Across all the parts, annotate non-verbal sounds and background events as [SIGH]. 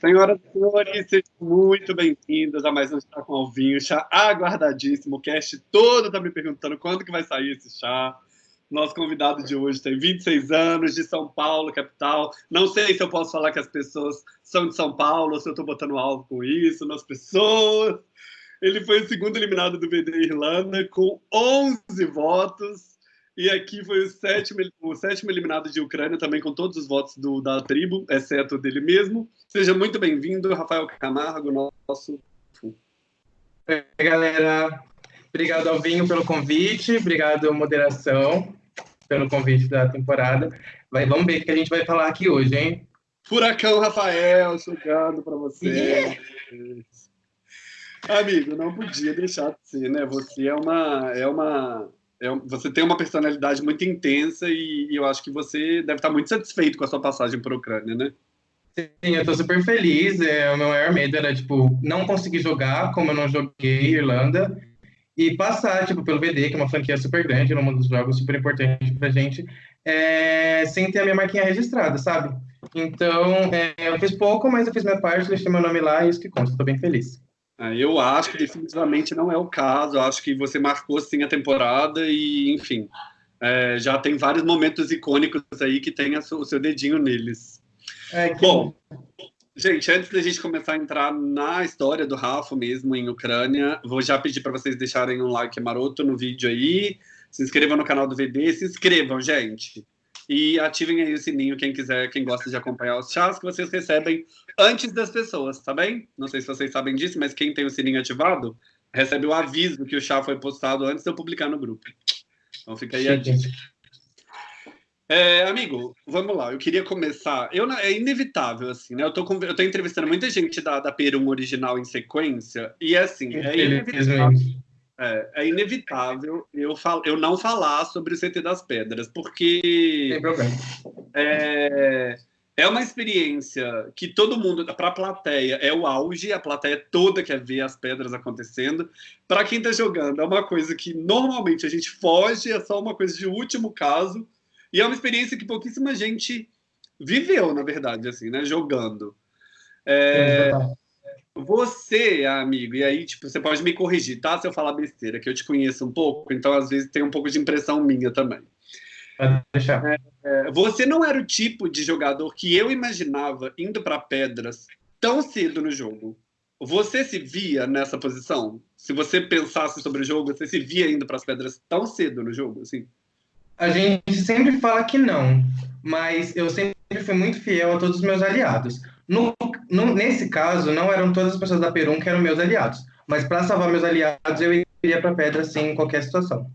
Senhoras e senhores, sejam muito bem-vindos a mais um Chá com Alvinho, chá aguardadíssimo. O cast todo tá me perguntando quando que vai sair esse chá. Nosso convidado de hoje tem 26 anos, de São Paulo, capital. Não sei se eu posso falar que as pessoas são de São Paulo, se eu estou botando alvo com isso nas pessoas. Ele foi o segundo eliminado do VD Irlanda, com 11 votos. E aqui foi o sétimo, o sétimo eliminado de Ucrânia, também com todos os votos do, da tribo, exceto dele mesmo. Seja muito bem-vindo, Rafael Camargo, nosso. Oi, galera. Obrigado, Alvinho, pelo convite. Obrigado, moderação, pelo convite da temporada. Vai, vamos ver o que a gente vai falar aqui hoje, hein? Furacão Rafael, chegando para você. Yeah. Amigo, não podia deixar de ser, né? Você é uma, é uma é, você tem uma personalidade muito intensa e, e, eu acho que você deve estar muito satisfeito com a sua passagem por Ucrânia, né? Sim, eu estou super feliz. É, o meu maior medo era, tipo, não conseguir jogar como eu não joguei Irlanda e passar, tipo, pelo VD, que é uma franquia super grande, num dos jogos super importante pra gente, é, sem ter a minha marquinha registrada, sabe? Então, é, eu fiz pouco, mas eu fiz minha parte, deixei meu nome lá e isso que conta. Estou bem feliz. É, eu acho que definitivamente não é o caso. Eu acho que você marcou sim a temporada e, enfim, é, já tem vários momentos icônicos aí que tem o seu dedinho neles. É, que... Bom, gente, antes da gente começar a entrar na história do Rafa mesmo em Ucrânia, vou já pedir para vocês deixarem um like maroto no vídeo aí, se inscrevam no canal do VD, se inscrevam, gente. E ativem aí o sininho, quem quiser, quem gosta de acompanhar os chás que vocês recebem antes das pessoas, tá bem? Não sei se vocês sabem disso, mas quem tem o sininho ativado recebe o aviso que o chá foi postado antes de eu publicar no grupo. Então fica aí a dica. É, amigo, vamos lá. Eu queria começar. Eu, é inevitável, assim, né? Eu tô, com, eu tô entrevistando muita gente da, da Perum original em sequência, e é assim, é inevitável. É, é, inevitável eu, fal, eu não falar sobre o CT das Pedras, porque. Tem problema. É, é uma experiência que todo mundo, para a plateia, é o auge, a plateia toda quer ver as pedras acontecendo. Para quem está jogando, é uma coisa que normalmente a gente foge, é só uma coisa de último caso. E é uma experiência que pouquíssima gente viveu, na verdade, assim, né? Jogando. É, você, amigo, e aí, tipo, você pode me corrigir, tá? Se eu falar besteira, que eu te conheço um pouco, então às vezes tem um pouco de impressão minha também. Pode deixar. É, é, você não era o tipo de jogador que eu imaginava indo para pedras tão cedo no jogo. Você se via nessa posição? Se você pensasse sobre o jogo, você se via indo para as pedras tão cedo no jogo, assim? A gente sempre fala que não, mas eu sempre fui muito fiel a todos os meus aliados. No, no, nesse caso, não eram todas as pessoas da Perum que eram meus aliados, mas para salvar meus aliados, eu iria para Pedra, sim, em qualquer situação.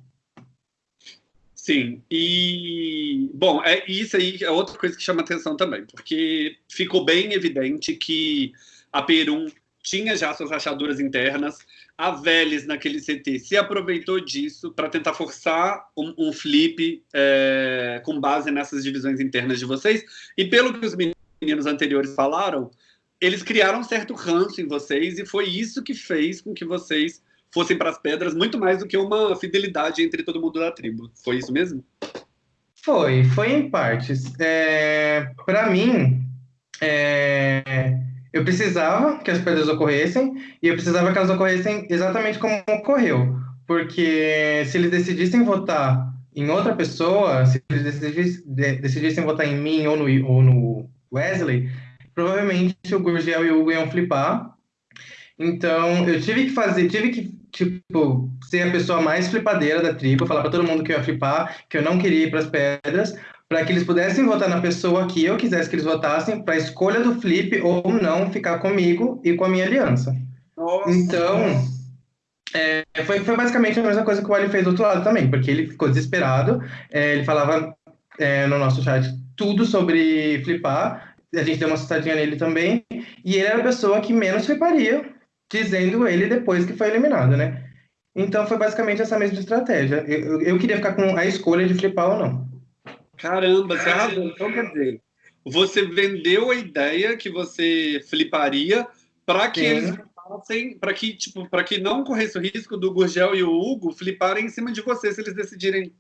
Sim, e bom, é isso aí é outra coisa que chama atenção também, porque ficou bem evidente que a Perum tinha já suas rachaduras internas, a Vélez naquele CT se aproveitou disso para tentar forçar um, um flip é, com base nessas divisões internas de vocês, e pelo que os meninos anteriores falaram, eles criaram um certo ranço em vocês e foi isso que fez com que vocês fossem para as pedras muito mais do que uma fidelidade entre todo mundo da tribo. Foi isso mesmo? Foi, foi em partes. É, para mim, é, eu precisava que as pedras ocorressem e eu precisava que elas ocorressem exatamente como ocorreu. Porque se eles decidissem votar em outra pessoa, se eles decidissem, decidissem votar em mim ou no, ou no Wesley, provavelmente o Gurgel e o Hugo iam flipar. Então, eu tive que fazer, tive que, tipo, ser a pessoa mais flipadeira da tribo, falar para todo mundo que eu ia flipar, que eu não queria ir para as pedras, para que eles pudessem votar na pessoa que eu quisesse que eles votassem, para a escolha do flip ou não ficar comigo e com a minha aliança. Nossa. Então, é, foi, foi basicamente a mesma coisa que o Ali fez do outro lado também, porque ele ficou desesperado, é, ele falava é, no nosso chat tudo sobre flipar, a gente deu uma assustadinha nele também, e ele era a pessoa que menos fliparia, dizendo ele depois que foi eliminado, né? Então foi basicamente essa mesma estratégia. Eu, eu queria ficar com a escolha de flipar ou não. Caramba, você arrasou. Então quer dizer, você vendeu a ideia que você fliparia para que Sim. eles para que tipo, para que não corresse o risco do Gurgel e o Hugo fliparem em cima de você se eles decidirem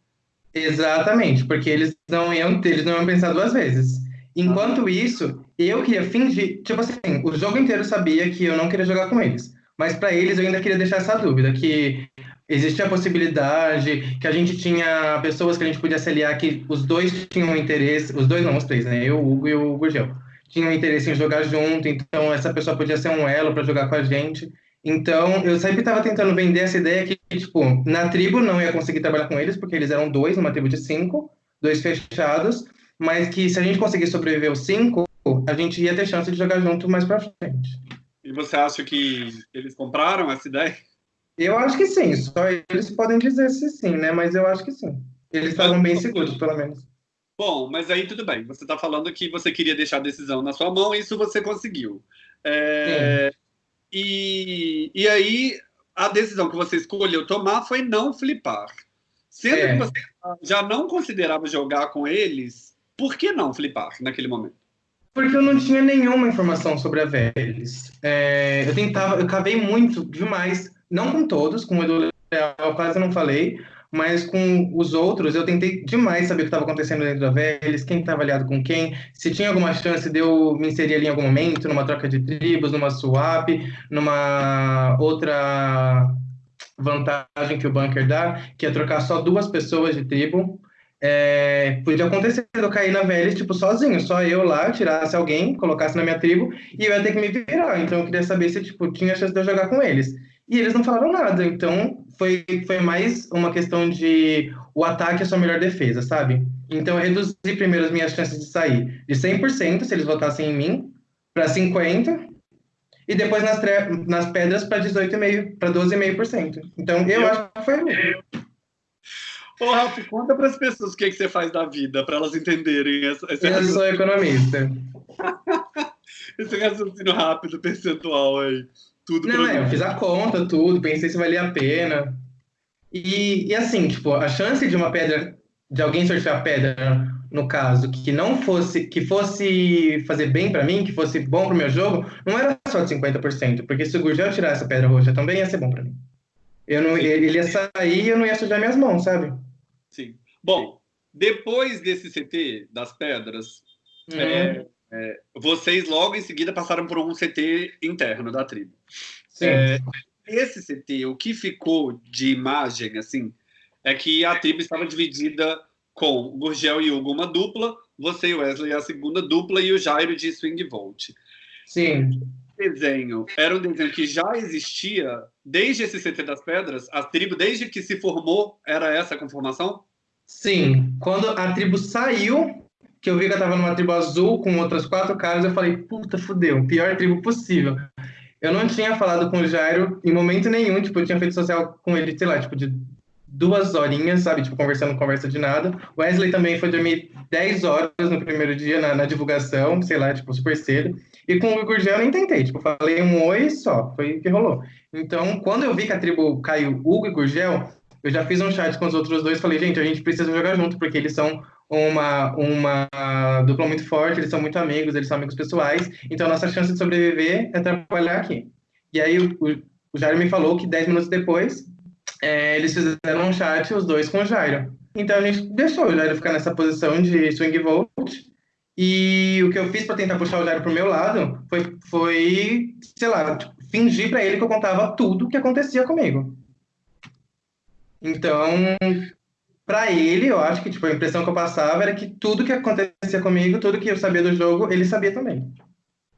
Exatamente, porque eles não iam, eles não iam pensar duas vezes. Enquanto isso, eu queria fingir, tipo assim, o jogo inteiro sabia que eu não queria jogar com eles. Mas para eles eu ainda queria deixar essa dúvida, que existia a possibilidade, que a gente tinha pessoas que a gente podia aliar, que os dois tinham interesse, os dois não, os três, né? Eu, o Hugo e o Gurgel, tinham interesse em jogar junto, então essa pessoa podia ser um elo para jogar com a gente. Então, eu sempre estava tentando vender essa ideia que, tipo, na tribo não ia conseguir trabalhar com eles, porque eles eram dois, numa tribo de cinco, dois fechados, mas que se a gente conseguir sobreviver os cinco, a gente ia ter chance de jogar junto mais pra frente. E você acha que eles compraram essa ideia? Eu acho que sim, só eles podem dizer se sim, né? Mas eu acho que sim. Eles estavam bem seguros, pelo menos. Bom, mas aí tudo bem. Você está falando que você queria deixar a decisão na sua mão, e isso você conseguiu. É... E, e aí, a decisão que você escolheu tomar foi não flipar. Sendo é. que você já não considerava jogar com eles, por que não flipar naquele momento? Porque eu não tinha nenhuma informação sobre a Vélez. É, eu tentava, eu cavei muito, demais. Não com todos, com o Edu Leal eu quase não falei, mas com os outros eu tentei demais saber o que estava acontecendo dentro da Vélez, quem estava aliado com quem, se tinha alguma chance de eu me inserir ali em algum momento, numa troca de tribos, numa swap, numa outra vantagem que o bunker dá, que é trocar só duas pessoas de tribo. É, podia acontecer eu cair na Vélez, tipo, sozinho, só eu lá, tirasse alguém, colocasse na minha tribo, e eu ia ter que me virar. Então eu queria saber se, tipo, tinha chance de eu jogar com eles. E eles não falaram nada, então foi, foi mais uma questão de o ataque é a sua melhor defesa, sabe? Então eu reduzi primeiro as minhas chances de sair de 100%, se eles votassem em mim, para 50%, e depois nas, nas pedras para 18,5%, para 12,5%. Então eu, eu acho que foi. Ô, Rafa, conta para as pessoas o que, é que você faz da vida, para elas entenderem. Essa, essa eu sou economista. [LAUGHS] esse raciocínio rápido, percentual aí. Tudo Não, é, eu fiz a conta, tudo, pensei se valia a pena. E, e assim, tipo, a chance de uma pedra, de alguém sortear a pedra, no caso, que não fosse, que fosse fazer bem para mim, que fosse bom pro meu jogo, não era só de 50%, porque se o Gurgel tirar essa pedra roxa também ia ser bom para mim. Eu não, ele ia sair e eu não ia sujar minhas mãos, sabe? Sim. Bom, depois desse CT das pedras, uhum. é, é, vocês logo em seguida passaram por um CT interno da tribo. É, esse CT, o que ficou de imagem, assim, é que a tribo estava dividida com Gurgel e Hugo uma dupla, você e Wesley a segunda dupla e o Jairo de Swing Volt. Sim. O desenho era um desenho que já existia desde esse CT das Pedras? A tribo, desde que se formou, era essa a conformação? Sim. Quando a tribo saiu que eu vi que eu tava numa tribo azul com outras quatro caras, eu falei, puta, fudeu, pior tribo possível. Eu não tinha falado com o Jairo em momento nenhum, tipo, eu tinha feito social com ele, sei lá, tipo, de duas horinhas, sabe, tipo, conversando, conversa de nada. Wesley também foi dormir 10 horas no primeiro dia na, na divulgação, sei lá, tipo, super cedo. E com o Gurgel eu nem tentei, tipo, falei um oi só, foi o que rolou. Então, quando eu vi que a tribo caiu Hugo e Gurgel, eu já fiz um chat com os outros dois, falei, gente, a gente precisa jogar junto, porque eles são uma, uma dupla muito forte, eles são muito amigos, eles são amigos pessoais, então a nossa chance de sobreviver é trabalhar aqui. E aí o, o Jairo me falou que 10 minutos depois, é, eles fizeram um chat, os dois com o Jairo. Então a gente deixou o Jairo ficar nessa posição de swing volt, e o que eu fiz para tentar puxar o Jairo pro meu lado foi, foi sei lá, tipo, fingir para ele que eu contava tudo que acontecia comigo. Então, para ele, eu acho que tipo, a impressão que eu passava era que tudo que acontecia comigo, tudo que eu sabia do jogo, ele sabia também.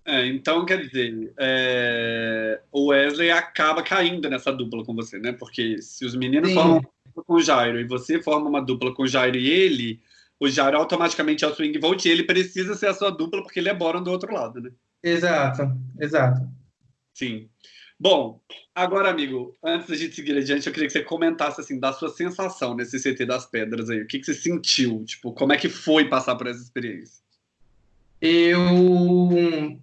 É, então, quer dizer, é... o Wesley acaba caindo nessa dupla com você, né? Porque se os meninos Sim. formam uma dupla com o Jairo e você forma uma dupla com o Jairo e ele, o Jairo automaticamente é o swing vote e ele precisa ser a sua dupla porque ele é Boron do outro lado, né? Exato, exato. Sim. Bom, agora, amigo, antes da gente seguir adiante, eu queria que você comentasse assim da sua sensação nesse CT das pedras aí. O que, que você sentiu? Tipo, como é que foi passar por essa experiência? Eu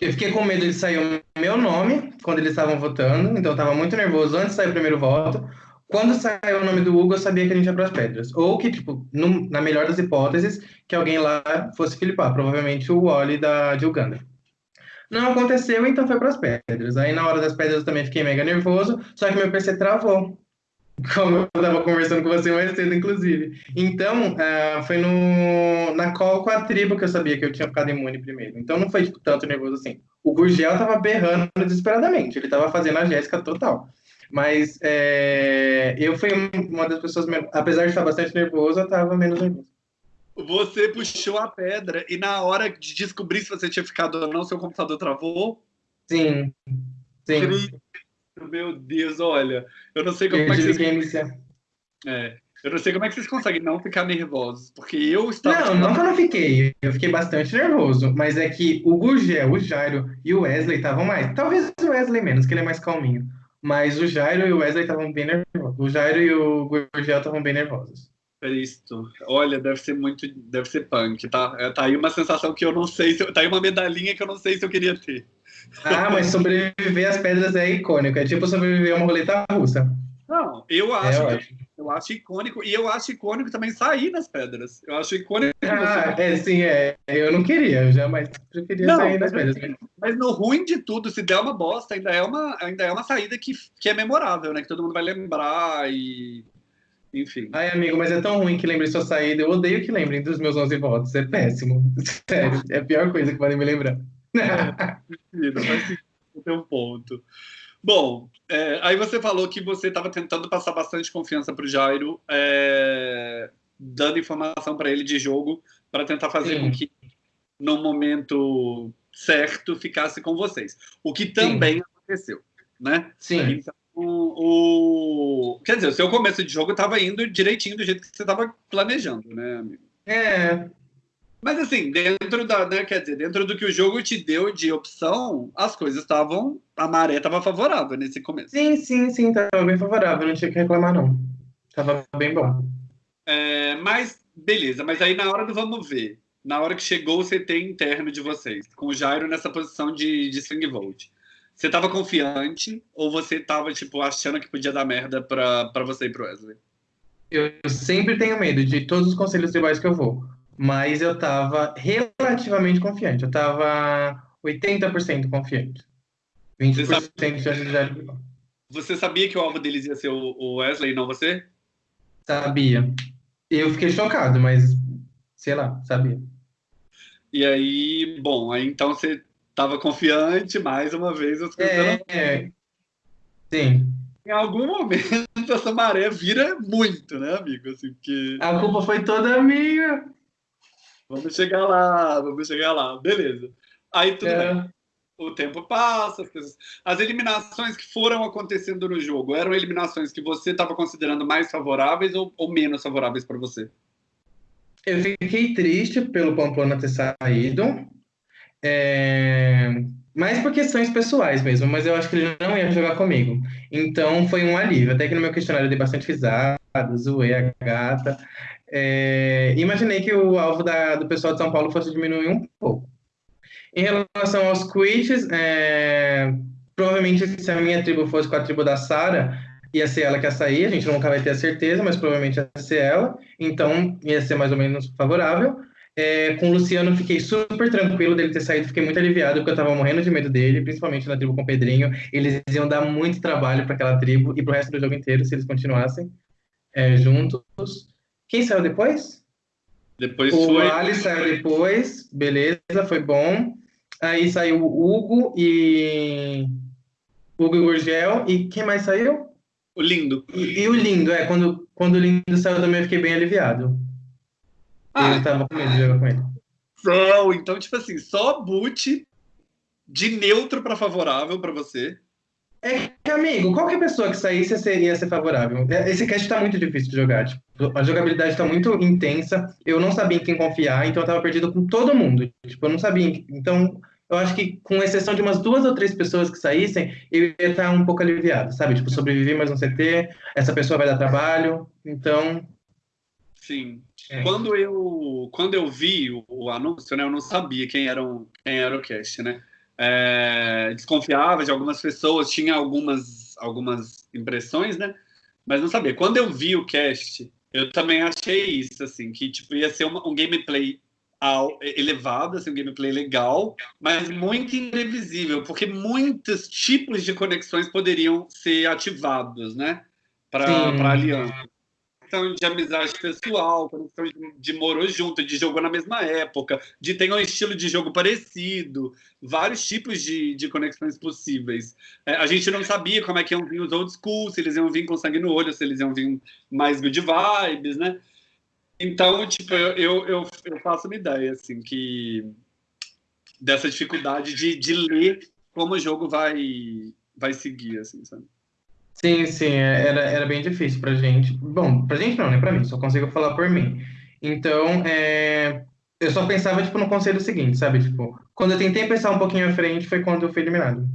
eu fiquei com medo de sair o meu nome quando eles estavam votando, então eu estava muito nervoso antes de sair o primeiro voto. Quando saiu o nome do Hugo, eu sabia que a gente ia para as pedras. Ou que, tipo, no, na melhor das hipóteses, que alguém lá fosse Filipar, provavelmente o Wally da, de Uganda. Não aconteceu, então foi para as pedras. Aí na hora das pedras eu também fiquei mega nervoso, só que meu PC travou. [LAUGHS] como eu estava conversando com você mais cedo, inclusive. Então, uh, foi no, na call com a tribo que eu sabia que eu tinha ficado imune primeiro. Então, não foi tipo, tanto nervoso assim. O Gurgel estava berrando desesperadamente, ele estava fazendo a Jéssica total. Mas é, eu fui uma das pessoas, apesar de estar bastante nervoso, eu estava menos nervoso. Você puxou a pedra e na hora de descobrir se você tinha ficado ou não, seu computador travou? Sim. Sim. Meu Deus, olha, eu não sei como é que vocês... É, eu não sei como é que vocês conseguem não ficar nervosos, porque eu estava... Não, não que eu não fiquei, eu fiquei bastante nervoso, mas é que o Gugel, o Jairo e o Wesley estavam mais, talvez o Wesley menos, que ele é mais calminho, mas o Jairo e o Wesley estavam bem nervosos, o Jairo e o Gugel estavam bem nervosos. Cristo. Olha, deve ser muito, deve ser punk, tá? É, tá aí uma sensação que eu não sei, se, tá aí uma medalhinha que eu não sei se eu queria ter. Ah, mas sobreviver às pedras é icônico. É tipo sobreviver a uma roleta russa. Não, eu é acho, é eu acho icônico. E eu acho icônico também sair nas pedras. Eu acho icônico. Ah, é, sim, é. Eu não queria, eu jamais preferia não, sair nas pedras. Mas, mas no ruim de tudo, se der uma bosta, ainda é uma, ainda é uma saída que, que é memorável, né? Que todo mundo vai lembrar e. Enfim. Ai, amigo, mas é tão ruim que lembrem sua saída. Eu odeio que lembrem dos meus 11 votos. É péssimo. [LAUGHS] Sério, é a pior coisa que podem me lembrar. Não tem um ponto. Bom, é, aí você falou que você estava tentando passar bastante confiança para o Jairo, é, dando informação para ele de jogo, para tentar fazer Sim. com que, no momento certo, ficasse com vocês. O que também Sim. aconteceu, né? Sim. Então, o, quer dizer, o seu começo de jogo estava indo direitinho do jeito que você estava planejando, né, amigo? É, mas assim, dentro da, né, quer dizer, dentro do que o jogo te deu de opção, as coisas estavam, a maré estava favorável nesse começo. Sim, sim, sim, estava bem favorável, não tinha que reclamar não. Tava bem bom. É, mas beleza, mas aí na hora do vamos ver, na hora que chegou o CT interno de vocês, com o Jairo nessa posição de, de swing volt, você estava confiante ou você estava tipo achando que podia dar merda para você e pro Wesley? Eu sempre tenho medo de todos os conselhos tribais que eu vou mas eu estava relativamente confiante. Eu estava 80% confiante. 20% você sabia, de Você sabia que o alvo deles ia ser o Wesley e não você? Sabia. Eu fiquei chocado, mas sei lá, sabia. E aí, bom, aí então você estava confiante, mais uma vez as coisas é, é. Sim. Em algum momento [LAUGHS] essa maré vira muito, né, amigo? Assim, porque... A culpa foi toda minha. Vamos chegar lá, vamos chegar lá. Beleza. Aí tudo é. bem. O tempo passa, as, coisas... as eliminações que foram acontecendo no jogo eram eliminações que você estava considerando mais favoráveis ou, ou menos favoráveis para você? Eu fiquei triste pelo Pamplona ter saído, é... mais por questões pessoais mesmo, mas eu acho que ele não ia jogar comigo. Então foi um alívio. Até que no meu questionário eu dei bastante risada, zoei a gata. É, imaginei que o alvo da, do pessoal de São Paulo fosse diminuir um pouco. Em relação aos quits, é, provavelmente se a minha tribo fosse com a tribo da Sara, ia ser ela que ia sair, a gente nunca vai ter a certeza, mas provavelmente ia ser ela, então ia ser mais ou menos favorável. É, com o Luciano, fiquei super tranquilo dele ter saído, fiquei muito aliviado, porque eu tava morrendo de medo dele, principalmente na tribo com o Pedrinho. Eles iam dar muito trabalho para aquela tribo e pro resto do jogo inteiro, se eles continuassem é, juntos. Quem saiu depois? Depois o foi. O Ali saiu depois, beleza, foi bom. Aí saiu o Hugo e. Hugo e Gurgel. E quem mais saiu? O Lindo. E, e, o Lindo, é. Quando, quando o Lindo saiu também eu fiquei bem aliviado. Ah, eu tava com de jogar com ele. Então, então, tipo assim, só boot de neutro para favorável para você. É que, amigo, qualquer pessoa que saísse seria ser favorável. Esse cast tá muito difícil de jogar. Tipo, a jogabilidade tá muito intensa. Eu não sabia em quem confiar, então eu tava perdido com todo mundo. Tipo, eu não sabia. Então, eu acho que, com exceção de umas duas ou três pessoas que saíssem, eu ia estar um pouco aliviado, sabe? Tipo, sobreviver mais um CT, essa pessoa vai dar trabalho. Então. Sim. É. Quando, eu, quando eu vi o, o, anúncio, né, eu não sabia quem era, um, quem era o cast, né? é, desconfiava de algumas pessoas, tinha algumas, algumas impressões, né? Mas não sabia. Quando eu vi o cast, eu também achei isso, assim, que tipo, ia ser uma, um gameplay ao, elevado, assim, um gameplay legal, mas muito imprevisível, porque muitos tipos de conexões poderiam ser ativados, né? para a aliança conexão de amizade pessoal, conexão de, de morou junto, de jogou na mesma época, de ter um estilo de jogo parecido, vários tipos de, de conexões possíveis. É, a gente não sabia como é que iam vir os old school, se eles iam vir com sangue no olho, se eles iam vir mais good vibes, né? Então, tipo, eu, eu, eu, eu faço uma ideia, assim, que dessa dificuldade de, de ler como o jogo vai, vai seguir, assim, sabe? Sim, sim, é, era, era bem difícil pra gente. Bom, pra gente não, né? Pra mim, só consigo falar por mim. Então, é, eu só pensava, tipo, no conselho seguinte, sabe? Tipo, quando eu tentei pensar um pouquinho à frente, foi quando eu fui eliminado.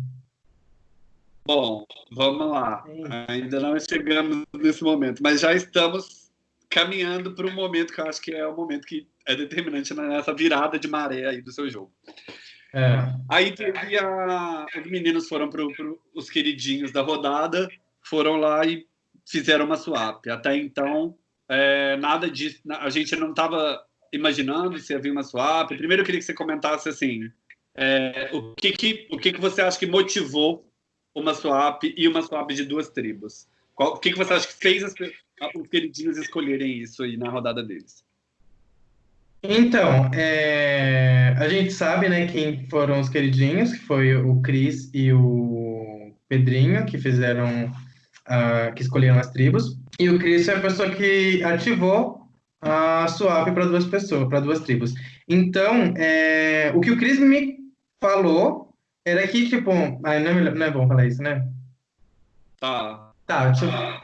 Bom, vamos lá. Ainda não chegamos nesse momento, mas já estamos caminhando para um momento que eu acho que é o momento que é determinante nessa virada de maré aí do seu jogo. É. Aí teve a... Os meninos foram para os queridinhos da rodada, foram lá e fizeram uma swap. Até então, é, nada disso, a gente não estava imaginando se havia uma swap. Primeiro, eu queria que você comentasse assim, é, o, que, que, o que, que você acha que motivou uma swap e uma swap de duas tribos? Qual, o que, que você acha que fez as, os queridinhos escolherem isso aí na rodada deles? Então, é, a gente sabe, né, quem foram os queridinhos, que foi o Cris e o Pedrinho, que fizeram uh, que escolheram as tribos. E o Chris é a pessoa que ativou a swap para duas pessoas, para duas tribos. Então, é, o que o Chris me falou era que, tipo, ai, não, é, não é bom falar isso, né? Tá. Tá, tipo, o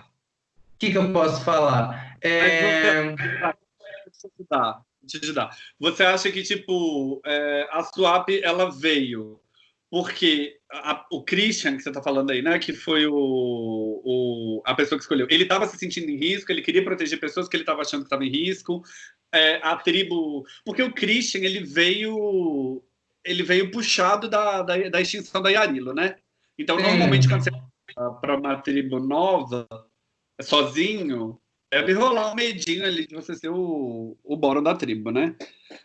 que, que eu posso falar? É... Deixa eu te dar. Você acha que, tipo, é, a swap, ela veio porque a, o Christian, que você está falando aí, né, que foi o, o, a pessoa que escolheu, ele estava se sentindo em risco, ele queria proteger pessoas que ele estava achando que estavam em risco, é, a tribo... Porque o Christian, ele veio, ele veio puxado da, da, da extinção da Yarilo, né? Então, normalmente, quando você para uma tribo nova, sozinho, deve rolar um medinho ali de você ser o, o boro da tribo, né?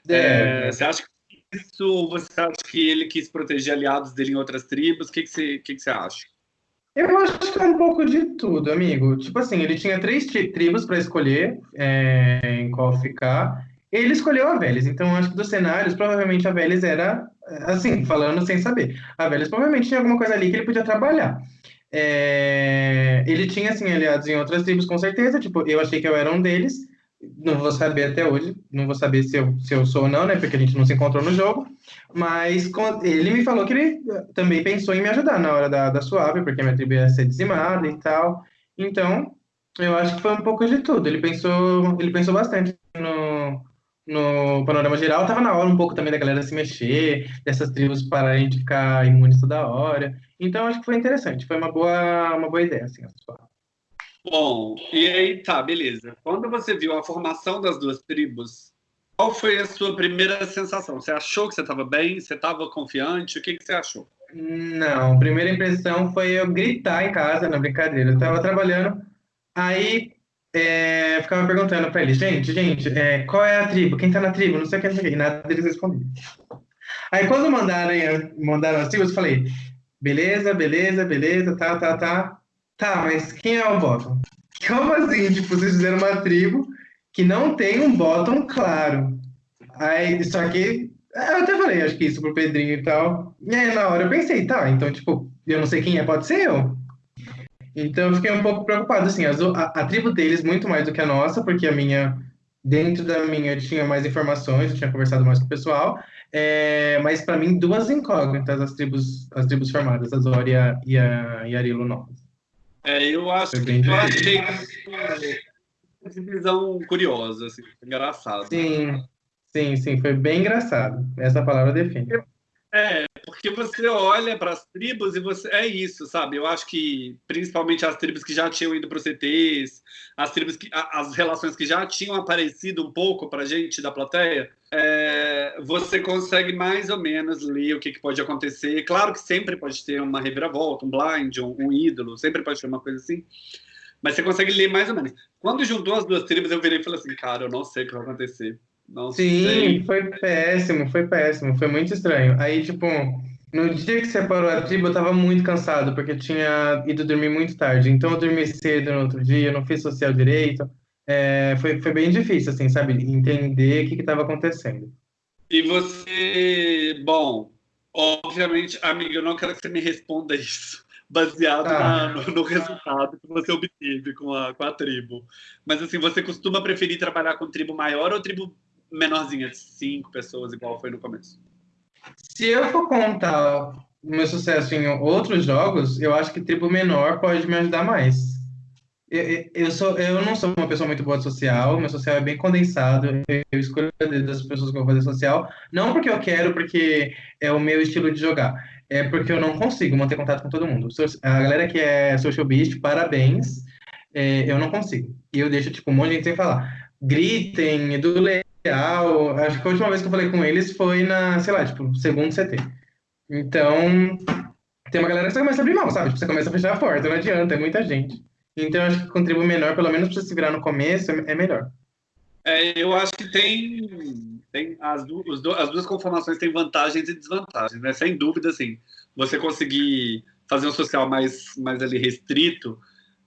É, você acha que isso você acha que ele quis proteger aliados dele em outras tribos? O que, que, você, que, que você acha? Eu acho que é um pouco de tudo, amigo. Tipo assim, ele tinha três tribos para escolher é, em qual ficar. Ele escolheu a Vélez, então acho que dos cenários, provavelmente a Vélez era, assim, falando sem saber. A Vélez provavelmente tinha alguma coisa ali que ele podia trabalhar. É, ele tinha, assim, aliados em outras tribos, com certeza. Tipo, eu achei que eu era um deles não vou saber até hoje, não vou saber se eu, se eu sou ou não, né? Porque a gente não se encontrou no jogo. Mas ele me falou que ele também pensou em me ajudar na hora da, da suave, porque minha tribo ia ser dizimada e tal. Então, eu acho que foi um pouco de tudo. Ele pensou, ele pensou bastante no, no panorama geral. Tava na hora um pouco também da galera se mexer, dessas tribos pararem de ficar imunes toda hora. Então, acho que foi interessante. Foi uma boa, uma boa ideia, assim, a suave. Bom, e aí tá, beleza. Quando você viu a formação das duas tribos, qual foi a sua primeira sensação? Você achou que você estava bem? Você estava confiante? O que, que você achou? Não, a primeira impressão foi eu gritar em casa, na brincadeira. Eu estava trabalhando, aí é, ficava perguntando para eles, gente, gente, é, qual é a tribo? Quem está na tribo? Não sei o que, não sei o que. E nada deles respondiam. Aí quando mandaram, mandaram as tribos, eu falei, beleza, beleza, beleza, tá, tá, tá. Tá, mas quem é o bottom? Como assim? Tipo, vocês fizeram uma tribo que não tem um bottom claro. Aí, só que. Eu até falei, acho que isso pro Pedrinho e tal. E aí, na hora eu pensei, tá, então, tipo, eu não sei quem é, pode ser eu. Então eu fiquei um pouco preocupado, assim, a, a, tribo deles muito mais do que a nossa, porque a minha, dentro da minha, eu tinha mais informações, eu tinha conversado mais com o pessoal, é, mas para mim, duas incógnitas as tribos, as tribos formadas, a Zória e a, e a Arilo Novas. É, eu acho que eu achei uma divisão curiosa, assim, engraçado. Sim, sim, sim, foi bem engraçado. Essa palavra define. É, porque você olha para as tribos e você é isso, sabe? Eu acho que principalmente as tribos que já tinham ido para os CTs, as tribos que as relações que já tinham aparecido um pouco para gente da plateia, é, você consegue mais ou menos ler o que, que, pode acontecer. Claro que sempre pode ter uma reviravolta, um blind, um, um ídolo, sempre pode ter uma coisa assim. Mas você consegue ler mais ou menos. Quando juntou as duas tribos, eu virei e falei assim, cara, eu não sei o que vai acontecer. Não Sim, sei. foi péssimo, foi péssimo, foi muito estranho. Aí, tipo, No dia que separou a tribo, eu tava muito cansado, porque eu tinha ido dormir muito tarde. Então eu dormi cedo no outro dia, não fiz social direito. É, foi, foi bem difícil, assim, sabe? Entender o que estava acontecendo. E você, bom, obviamente, amiga, eu não quero que você me responda isso, baseado ah. na, no, no, resultado que você obteve com a, com a tribo. Mas, assim, você costuma preferir trabalhar com tribo maior ou tribo menorzinha, de cinco pessoas, igual foi no começo? Se eu for contar o meu sucesso em outros jogos, eu acho que tribo menor pode me ajudar mais. Eu, eu, sou, eu não sou uma pessoa muito boa de social, meu social é bem condensado, eu escolho das pessoas que eu vou fazer social, não porque eu quero, porque é o meu estilo de jogar, é porque eu não consigo manter contato com todo mundo. A galera que é social beast, parabéns, é, eu não consigo. E eu deixo, tipo, um monte de gente sem falar. Gritem, do Leal, acho que a última vez que eu falei com eles foi na, sei lá, tipo, segundo CT. Então, tem uma galera que você começa a abrir mão, sabe? Tipo, você começa a fechar a porta, não adianta, é muita gente. Então, acho que contribui menor, pelo menos para se virar no começo, é melhor. É, eu acho que tem, tem as, du as, duas conformações têm vantagens e desvantagens, né? Sem dúvida, assim, você conseguir fazer um social mais, mais ali restrito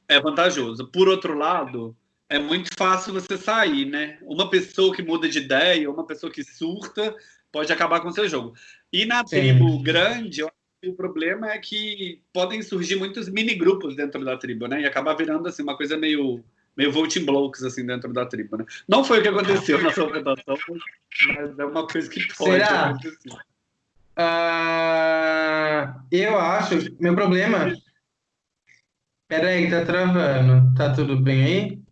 é vantajoso. Por outro lado, é muito fácil você sair, né? Uma pessoa que muda de ideia, uma pessoa que surta, pode acabar com o seu jogo. E na tribo grande, o problema é que podem surgir muitos mini grupos dentro da tribo, né? E acabar virando assim uma coisa meio meio voting blocks assim dentro da tribo, né? Não foi o que aconteceu na sua votação, mas é uma coisa que pode Será? acontecer. Uh, eu acho, meu problema. Peraí, tá travando. Tá tudo bem aí?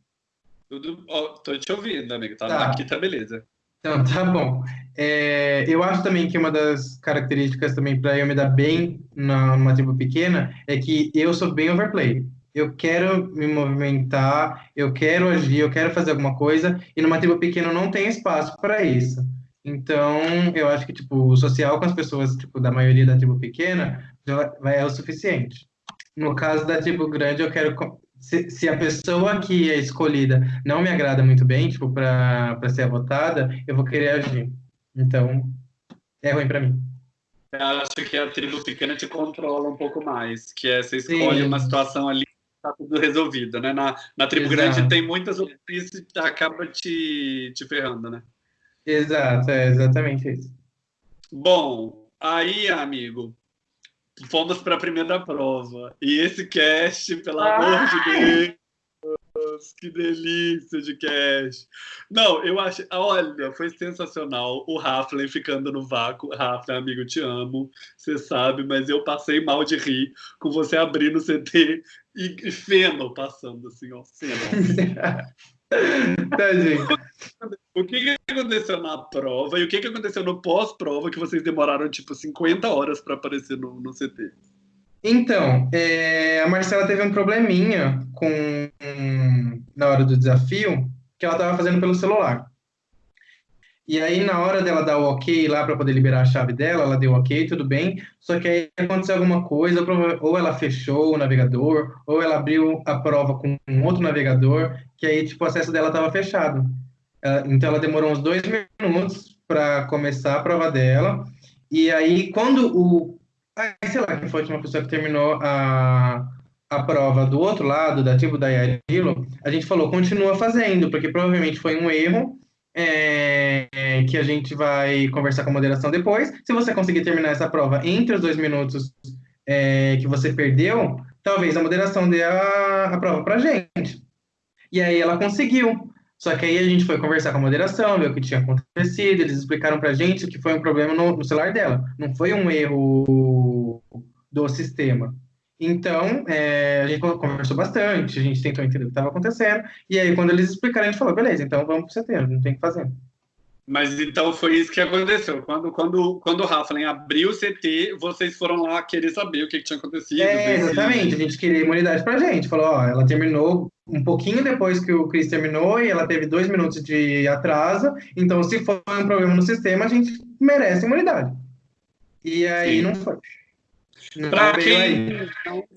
Tudo. Oh, tô te ouvindo, amigo. Tá, tá. Aqui tá beleza. Então, tá bom. É, eu acho também que uma das características também para eu me dar bem na, numa tribo pequena é que eu sou bem overplay. Eu quero me movimentar, eu quero agir, eu quero fazer alguma coisa, e numa tribo pequena não tem espaço para isso. Então, eu acho que, tipo, o social com as pessoas, tipo, da maioria da tribo pequena, já é o suficiente. No caso da tribo grande, eu quero se, se, a pessoa que é escolhida não me agrada muito bem, tipo, para ser votada, eu vou querer agir. Então, é ruim para mim. Eu acho que a tribo pequena te controla um pouco mais, que é você escolhe Sim. uma situação ali tá tudo resolvido, né? Na, na tribo Exato. grande tem muitas opções e acaba te, te ferrando, né? Exato, é exatamente isso. Bom, aí, amigo, fomos para a primeira prova. E esse cast, pelo ah! amor de Deus, que delícia de cast. Não, eu acho. Olha, foi sensacional. O Raflin ficando no vácuo. Raflin, amigo, te amo. Você sabe, mas eu passei mal de rir com você abrindo o CT e feno passando assim, ó. Feno. [LAUGHS] Tadinho. O que, que aconteceu na prova e o que, que aconteceu no pós-prova que vocês demoraram tipo 50 horas para aparecer no, no CT? Então, é, a Marcela teve um probleminha com na hora do desafio que ela estava fazendo pelo celular. E aí, na hora dela dar o ok lá para poder liberar a chave dela, ela deu ok, tudo bem. Só que aí aconteceu alguma coisa, ou ela fechou o navegador, ou ela abriu a prova com um outro navegador, que aí, tipo, o acesso dela estava fechado. Então, ela demorou uns dois minutos para começar a prova dela. E aí, quando o. Ah, sei lá, quem foi a última pessoa que terminou a, a prova do outro lado, da tribo da Yarilo, a gente falou, continua fazendo, porque provavelmente foi um erro é, que a gente vai conversar com a moderação depois. Se você conseguir terminar essa prova entre os dois minutos é, que você perdeu, talvez a moderação dê a, a prova para gente. E aí ela conseguiu. Só que aí a gente foi conversar com a moderação, ver o que tinha acontecido, eles explicaram para gente que foi um problema no, no celular dela, não foi um erro do sistema. Então, é, a gente conversou bastante, a gente tentou entender o que estava acontecendo, e aí quando eles explicaram, a gente falou, beleza, então vamos para o setembro, não tem o que fazer. Mas então foi isso que aconteceu. Quando, quando, quando o Rafa abriu o CT, vocês foram lá querer saber o que, que tinha acontecido. É, exatamente. A gente queria imunidade pra gente. Falou, ó, ela terminou um pouquinho depois que o Chris terminou e ela teve dois minutos de atraso. Então, se for um problema no sistema, a gente merece imunidade. E aí Sim. não foi. Para quem, não,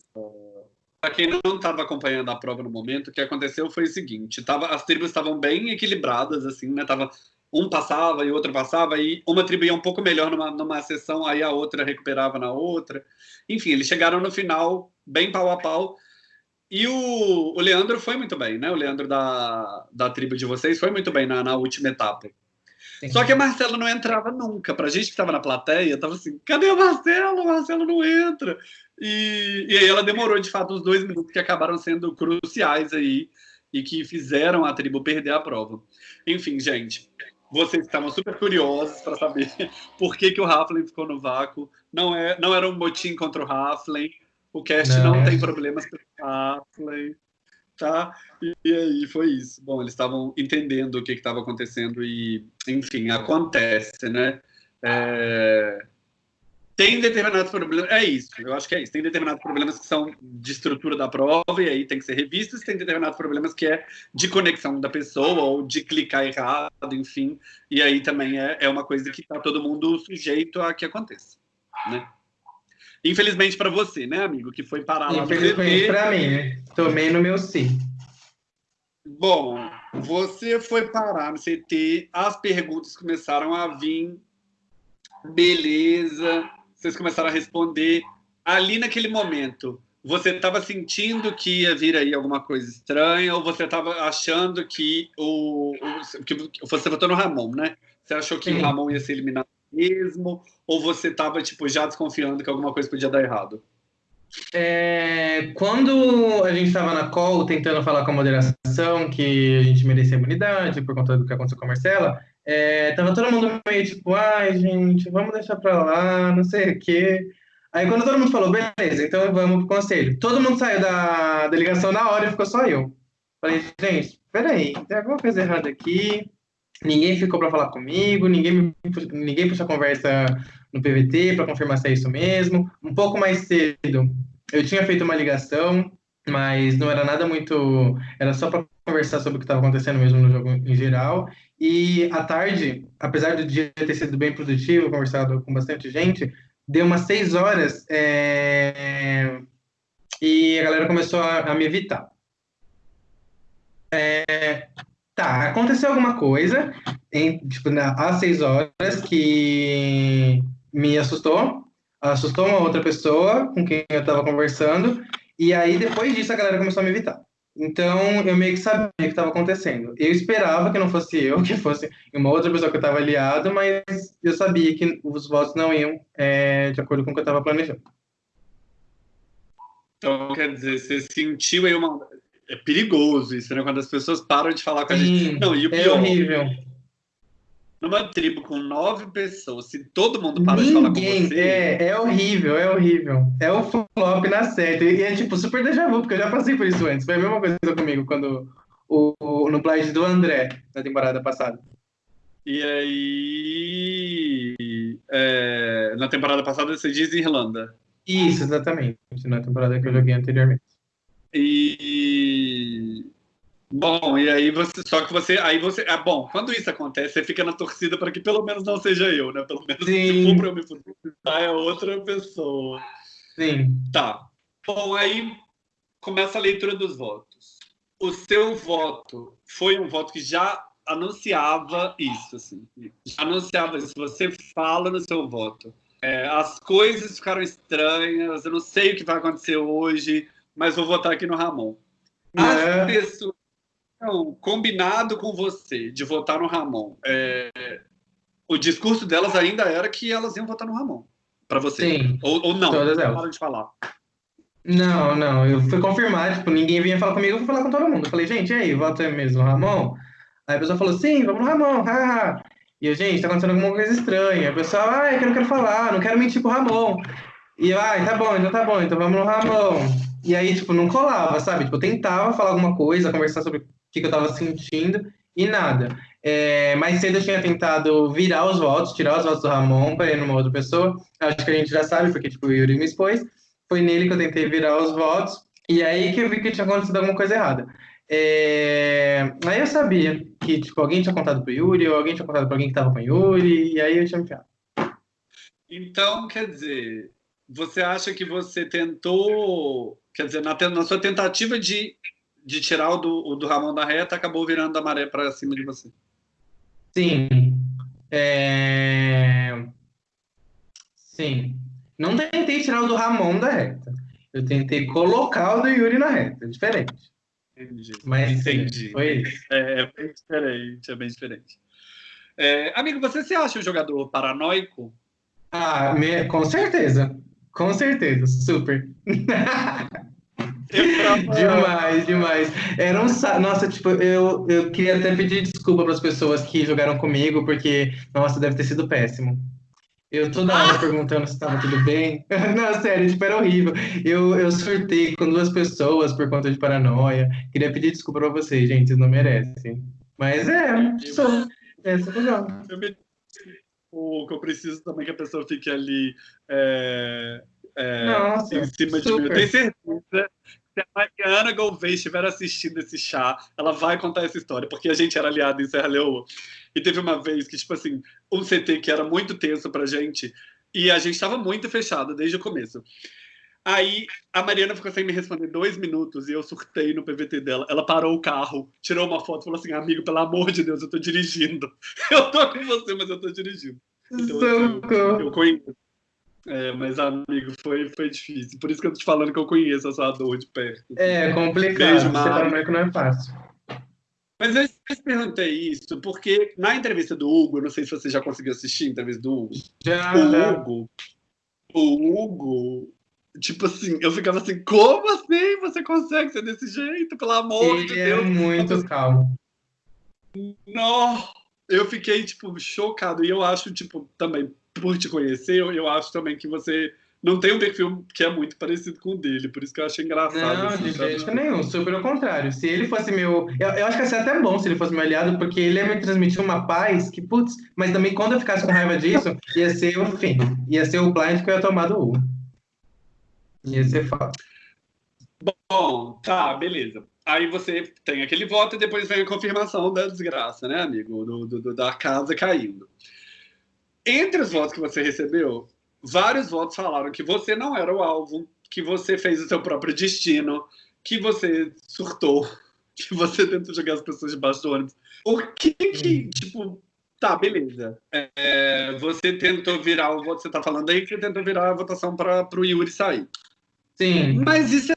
quem não estava acompanhando a prova no momento, o que aconteceu foi o seguinte: tava, as tribos estavam bem equilibradas, assim, né? Tava um passava e outro passava, e uma tribo ia um pouco melhor numa, numa sessão, aí a outra recuperava na outra. Enfim, eles chegaram no final bem pau a pau. E o, o Leandro foi muito bem, né? O Leandro da, da tribo de vocês foi muito bem na, na última etapa. Sim. Só que a Marcela não entrava nunca. Pra gente que estava na plateia, tava assim: cadê a Marcela? A Marcela não entra. E, e aí ela demorou, de fato, os dois minutos que acabaram sendo cruciais aí e que fizeram a tribo perder a prova. Enfim, gente, vocês estavam super curiosos para saber [LAUGHS] por que, que o Raflin ficou no vácuo. Não, é, não era um motim contra o Raflin. O cast não, não tem problemas com o Raflin. Tá? E, e, aí foi isso. Bom, eles estavam entendendo o que estava acontecendo e, enfim, acontece, né? É... Tem determinados problemas, é isso, eu acho que é isso. Tem determinados problemas que são de estrutura da prova e aí tem que ser revistos, tem determinados problemas que é de conexão da pessoa ou de clicar errado, enfim. E aí também é, é uma coisa que está todo mundo sujeito a que aconteça, né? Infelizmente para você, né, amigo, que foi parar lá Infelizmente para mim, né? Tomei no meu sim. Bom, você foi parar no CT, as perguntas começaram a vir, beleza, vocês começaram a responder. Ali naquele momento, você estava sentindo que ia vir aí alguma coisa estranha ou você estava achando que o, o, que você votou no Ramon, né? Você achou que Sim. o Ramon ia ser eliminado mesmo ou você estava tipo já desconfiando que alguma coisa podia dar errado? É, quando a gente estava na call tentando falar com a moderação que a gente merecia imunidade por conta do que aconteceu com a Marcela, é, tava todo mundo meio tipo, ai, gente, vamos deixar pra lá, não sei o quê. Aí quando todo mundo falou, beleza, então vamos pro conselho. Todo mundo saiu da delegação na hora e ficou só eu. Falei, gente, peraí, tem alguma coisa errada aqui. Ninguém ficou para falar comigo, ninguém, ninguém puxou a conversa no PVT para confirmar se é isso mesmo. Um pouco mais cedo, eu tinha feito uma ligação, mas não era nada muito. Era só para conversar sobre o que estava acontecendo mesmo no jogo em geral. E à tarde, apesar do dia ter sido bem produtivo, conversado com bastante gente, deu umas seis horas é... e a galera começou a, a me evitar. É... Tá, aconteceu alguma coisa em, tipo, na, às seis horas que me assustou, assustou uma outra pessoa com quem eu estava conversando, e aí depois disso a galera começou a me evitar. Então, eu meio que sabia o que estava acontecendo. Eu esperava que não fosse eu, [LAUGHS] que fosse uma outra pessoa que eu estava aliado, mas eu sabia que os votos não iam é, de acordo com o que eu estava planejando. Então, quer dizer, você sentiu aí uma. É perigoso isso, né? Quando as pessoas param de falar com a gente. Não, e o é pior, é horrível numa tribo com nove pessoas, se todo mundo para de falar com você. É, é horrível, é horrível. É o flop na seta. E é tipo super déjà vu, porque eu já passei por isso antes. Foi a mesma coisa comigo quando o, o no Blind do André, na temporada passada. E aí. É, na temporada passada você diz Irlanda. Isso, exatamente. Na temporada que eu joguei anteriormente. E Bom, e aí você. Só que você. Aí você. Ah, bom, quando isso acontece, você fica na torcida para que pelo menos não seja eu, né? Pelo menos Sim. se for para eu me fuder, é outra pessoa. Sim. Tá. Bom, aí começa a leitura dos votos. O seu voto foi um voto que já anunciava isso, assim. Já anunciava isso. Você fala no seu voto. É, as coisas ficaram estranhas, eu não sei o que vai acontecer hoje, mas vou votar aqui no Ramon. As é. pessoas então, combinado com você de votar no Ramon, é, o discurso delas ainda era que elas iam votar no Ramon. Para você. Sim. Ou, ou não, todas elas. Para de falar. Não, não. Eu fui confirmar, tipo, ninguém vinha falar comigo, eu fui falar com todo mundo. Eu falei, gente, e aí, voto é mesmo Ramon? Aí a pessoa falou, sim, vamos no Ramon, haha. E eu, gente, tá acontecendo alguma coisa estranha. O pessoal, ah, é que eu não quero falar, não quero mentir pro Ramon. E eu, ah, tá bom, então tá bom, então vamos no Ramon. E aí, tipo, não colava, sabe? Tipo, eu tentava falar alguma coisa, conversar sobre que, que eu estava sentindo e nada. É, mais cedo eu tinha tentado virar os votos, tirar os votos do Ramon para ir numa outra pessoa. Acho que a gente já sabe, porque tipo, o Yuri me expôs. Foi nele que eu tentei virar os votos. E aí que eu vi que tinha acontecido alguma coisa errada. É... Aí eu sabia que tipo, alguém tinha contado pro Yuri, ou alguém tinha contado para alguém que estava com o Yuri, e aí eu tinha enfiado. Então, quer dizer, você acha que você tentou, quer dizer, na, na sua tentativa de de tirar o do, o do Ramon da reta, acabou virando a maré para cima de você. Sim. É... Sim. Não tentei tirar o do Ramon da reta. Eu tentei colocar o do Yuri na reta. É diferente. Entendi. Mas Entendi. foi isso. É, é bem diferente, é bem diferente. É, amigo, você se acha um jogador paranoico? Ah, me- com certeza. Com certeza, super. [LAUGHS] Demais, demais. Era um sa... Nossa, tipo, eu, eu queria até pedir desculpa para as pessoas que jogaram comigo, porque, nossa, deve ter sido péssimo. Eu toda hora [LAUGHS] perguntando se estava tudo bem. [LAUGHS] Não, sério, tipo, era horrível. Eu, eu surtei com duas pessoas por conta de paranoia. Queria pedir desculpa para vocês, gente, vocês não merecem. Mas é, sou. Essa foi legal. O que eu preciso também que a pessoa fique ali é, é, Nossa, em cima de mim. Eu super. tenho certeza que se a Mariana Gouveia estiver assistindo esse chá, ela vai contar essa história, porque a gente era aliado em Serra Leoa. E teve uma vez que, tipo assim, um CT que era muito tenso pra gente, e a gente estava muito fechado desde o começo. Aí a Mariana ficou sem me responder dois minutos e eu surtei no PVT dela. Ela parou o carro, tirou uma foto e falou assim: Amigo, pelo amor de Deus, eu tô dirigindo. [LAUGHS] Eu tô com você, mas eu tô dirigindo. Então, assim, Socorro. eu conheço. É, mas, amigo, foi, foi difícil. Por isso que eu tô te falando que eu conheço a sua dor de perto. É complicado. Beijo, paranoico não é fácil. Mas eu te perguntei isso porque na entrevista do Hugo, eu não sei se você já conseguiu assistir a entrevista do Hugo. Já, O já. Hugo, o Hugo, tipo assim, eu ficava assim, como assim você consegue ser desse jeito? Pelo amor de Ele é Deus. muito calmo. Não, eu fiquei, tipo, chocado. E eu acho, tipo, também, por te conhecer, eu, eu acho também que você não tem um perfil que é muito parecido com o dele. Por isso que eu achei engraçado. Não, assim, de sabe? jeito nenhum, super ao contrário. Se ele fosse meu. Eu, eu acho que ia ser até bom se ele fosse meu aliado, porque ele ia me transmitir uma paz que, putz, mas também quando eu ficasse com raiva disso, ia ser o fim. Ia ser o blind que eu ia tomar do Hugo. Ia ser foda. Bom, tá, beleza. Aí você tem aquele voto e depois vem a confirmação da desgraça, né, amigo? Do, do- do- da casa caindo. Entre os votos que você recebeu, vários votos falaram que você não era o alvo, que você fez o seu próprio destino, que você surtou, [LAUGHS] que você tentou jogar as pessoas debaixo do ônibus. O que que, tipo, tá, beleza. É, você tentou virar o voto, você tá falando aí que você tentou virar a votação para o Yuri sair. Sim. Mas isso é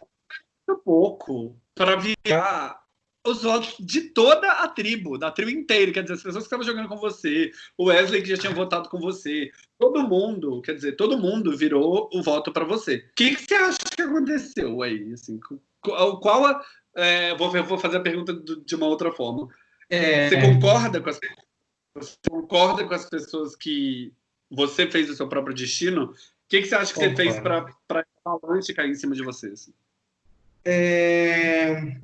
muito pouco para virar os votos de toda a tribo, da tribo inteira. Quer dizer, as pessoas que estavam jogando com você, o Wesley que já tinha votado com você, todo mundo, quer dizer, todo mundo virou o voto para você. O que, que você acha que aconteceu aí? Assim, qual, qual a, é, vou, vou fazer a pergunta do- de uma outra forma. É, Você concorda com as você concorda com as pessoas que você fez o seu próprio destino? O que, que você acha que você fez Concordo. para a avalanche cair em cima de você? assim? é,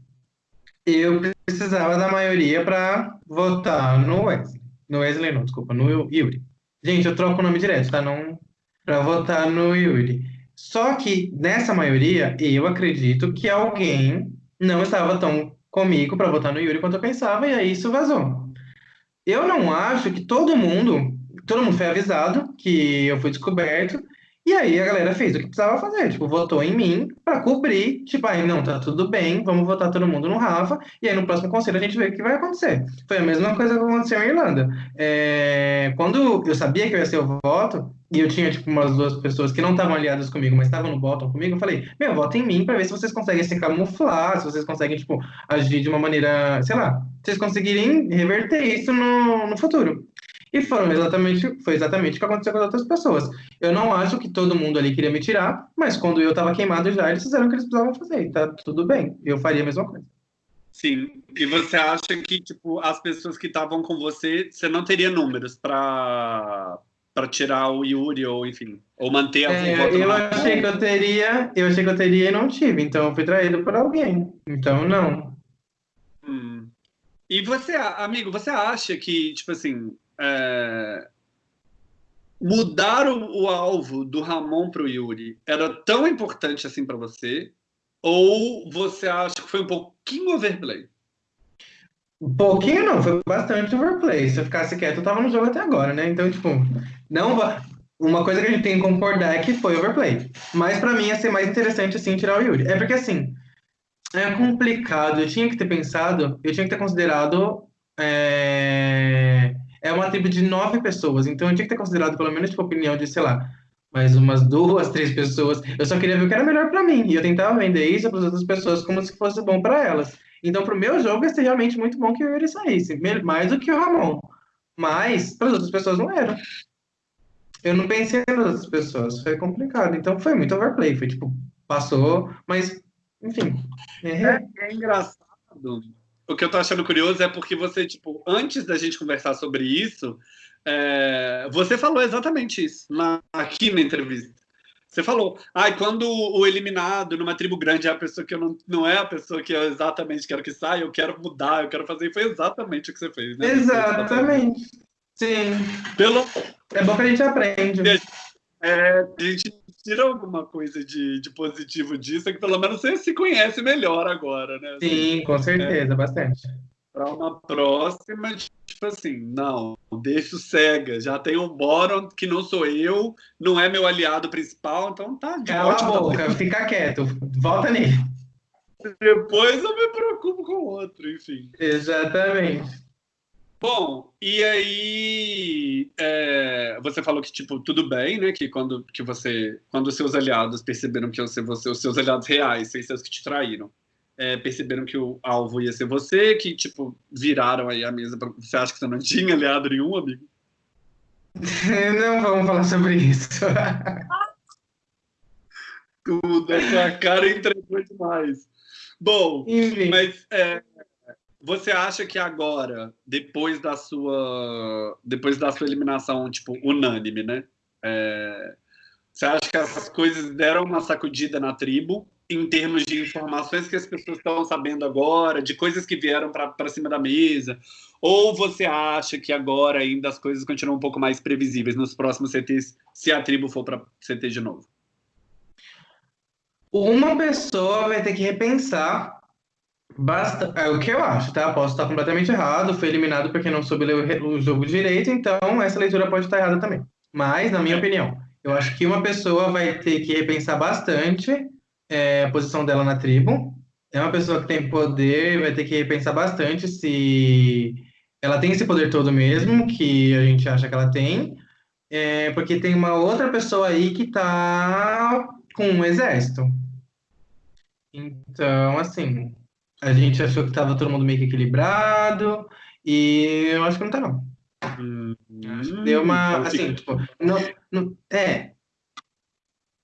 eu precisava da maioria para votar no Wesley. No Wesley, não, desculpa, no Yuri. Gente, eu troco o nome direto, tá? Não para votar no Yuri. Só que nessa maioria, eu acredito que alguém não estava tão comigo para votar no Yuri quanto eu pensava, e aí isso vazou. Eu não acho que todo mundo, todo mundo foi avisado que eu fui descoberto, e aí a galera fez o que precisava fazer, tipo, votou em mim para cobrir, tipo, aí não, tá tudo bem, vamos votar todo mundo no Rafa, e aí no próximo conselho a gente vê o que vai acontecer. Foi a mesma coisa que aconteceu em Irlanda. É, quando eu sabia que eu ia ser o voto, e eu tinha, tipo, umas duas pessoas que não estavam aliadas comigo, mas estavam no bottom comigo, eu falei, meu, vota em mim para ver se vocês conseguem se camuflar, se vocês conseguem, tipo, agir de uma maneira, sei lá, vocês conseguirem reverter isso no, no futuro. E foram exatamente, foi exatamente o que aconteceu com as outras pessoas. Eu não acho que todo mundo ali queria me tirar, mas quando eu estava queimado já, eles fizeram o que eles precisavam fazer. e Tá tudo bem. Eu faria a mesma coisa. Sim. E você acha que, tipo, as pessoas que estavam com você, você não teria números para para tirar o Yuri ou enfim, ou manter a É, voto eu na achei que eu teria, eu achei que eu teria e não tive, então eu fui traído por alguém. Então não. Hum. E você, amigo, você acha que, tipo assim, é, mudar o, o alvo do Ramon para o Yuri era tão importante assim para você? Ou você acha que foi um pouquinho overplay? Um pouquinho não, foi bastante overplay. Se eu ficasse quieto, eu tava no jogo até agora, né? Então, tipo, não Uma coisa que a gente tem que concordar é que foi overplay. Mas pra mim ia ser mais interessante, assim, tirar o Yuri. É porque, assim, é complicado. Eu tinha que ter pensado, eu tinha que ter considerado é, é uma tribo de nove pessoas, então eu tinha que ter considerado pelo menos, tipo, a opinião de, sei lá, mais umas duas, [LAUGHS] três pessoas. Eu só queria ver o que era melhor para mim, e eu tentava vender isso para as outras pessoas como se fosse bom para elas. Então, pro meu jogo, ia ser realmente muito bom que o Yuri saísse, mais do que o Ramon. Mas, para as outras pessoas, não era. Eu não pensei nas outras pessoas, foi complicado. Então, foi muito overplay, foi tipo, passou, mas, enfim. É, é engraçado o que eu tô achando curioso é porque você, tipo, antes da gente conversar sobre isso, é, você falou exatamente isso na, aqui na entrevista. Você falou, ah, quando o eliminado numa tribo grande é a pessoa que eu não, não é a pessoa que eu exatamente quero que saia, eu quero mudar, eu quero fazer. E foi exatamente o que você fez, né? Exatamente. Sim. Pelo... É bom que a gente aprende. É, a gente tira alguma coisa de, de positivo disso, é que pelo menos você se conhece melhor agora, né? Sim, com certeza, é, bastante. Para uma próxima, tipo assim, não, deixa o cega, já tem um Boron que não sou eu, não é meu aliado principal, então tá de Cala a boca, fica quieto, volta nele. Depois eu me preocupo com o outro, enfim. Exatamente. Bom, e aí é, você falou que tipo tudo bem, né? Que quando que você, quando os seus aliados perceberam que você, você os seus aliados reais, sem seus que te traíram, é, perceberam que o alvo ia ser você, que tipo viraram aí a mesa. Pra, você acha que você não tinha aliado nenhum, amigo? [LAUGHS] Não vamos falar sobre isso. [LAUGHS] Tudo, a sua cara entregou demais. Bom, Enfim. mas é, você acha que agora, depois da sua, depois da sua eliminação, tipo, unânime, né? É, você acha que essas coisas deram uma sacudida na tribo em termos de informações que as pessoas estão sabendo agora, de coisas que vieram para cima da mesa? Ou você acha que agora ainda as coisas continuam um pouco mais previsíveis nos próximos CTs, se a tribo for para CT de novo? Uma pessoa vai ter que repensar Basta, é o que eu acho, tá? Posso estar completamente errado, foi eliminado porque não soube ler o, jogo direito, então essa leitura pode estar errada também. Mas, na minha opinião, eu acho que uma pessoa vai ter que repensar bastante é, a posição dela na tribo. É uma pessoa que tem poder, vai ter que repensar bastante se ela tem esse poder todo mesmo, que a gente acha que ela tem, é, porque tem uma outra pessoa aí que tá com um exército. Então, assim, a gente achou que tava todo mundo meio que equilibrado, e eu acho que não tá, não. Hum, deu uma. Então, assim, tipo, não, não, é.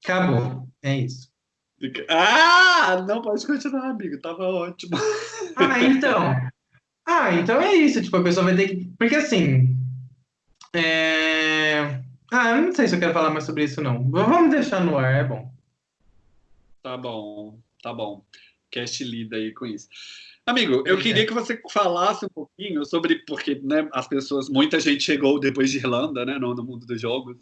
Acabou. É isso. Ah, não pode continuar, amigo. Tava ótimo. Ah, então. Ah, então é isso. Tipo, a pessoa vai ter que. Porque assim. É... Ah, eu não sei se eu quero falar mais sobre isso, não. Vamos deixar no ar, é bom. Tá bom, tá bom cast lida aí com isso. Amigo, eu queria que você falasse um pouquinho sobre, porque né, as pessoas, muita gente chegou depois de Irlanda, né, no, no mundo dos jogos.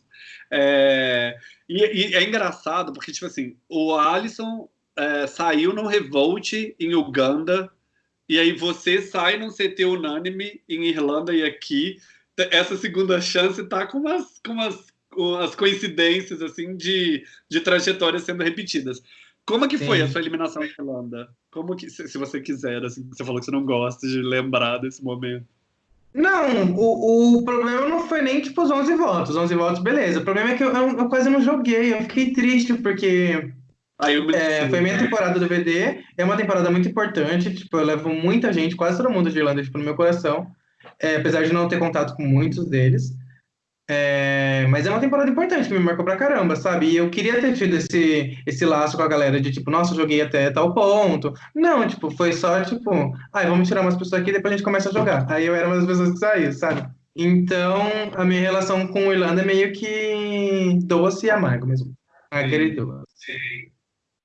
É, e, e, é engraçado, porque, tipo assim, o Alisson é, saiu no Revolt em Uganda, e aí você sai num CT unânime em Irlanda e aqui. Essa segunda chance tá com umas, com umas, com umas coincidências, assim, de, de trajetórias sendo repetidas. Como que Sim. foi a sua eliminação da Irlanda? Como que, se, se, você quiser, assim, você falou que você não gosta de lembrar desse momento. Não, o, o problema não foi nem, tipo, os 11 votos. 11 votos, beleza. O problema é que eu, eu, eu quase não joguei. Eu fiquei triste, porque é, foi minha temporada do VD. É uma temporada muito importante. Tipo, eu levo muita gente, quase todo mundo de Irlanda, tipo, no meu coração. É, apesar de não ter contato com muitos deles. É, mas é uma temporada importante que me marcou pra caramba, sabe? E eu queria ter tido esse, esse laço com a galera de tipo, nossa, joguei até tal ponto. Não, tipo, foi só tipo, ai, vamos tirar umas pessoas aqui e depois a gente começa a jogar. Aí eu era uma das pessoas que saiu, sabe? Então, a minha relação com o Irlanda é meio que doce e amargo mesmo. Aquele doce.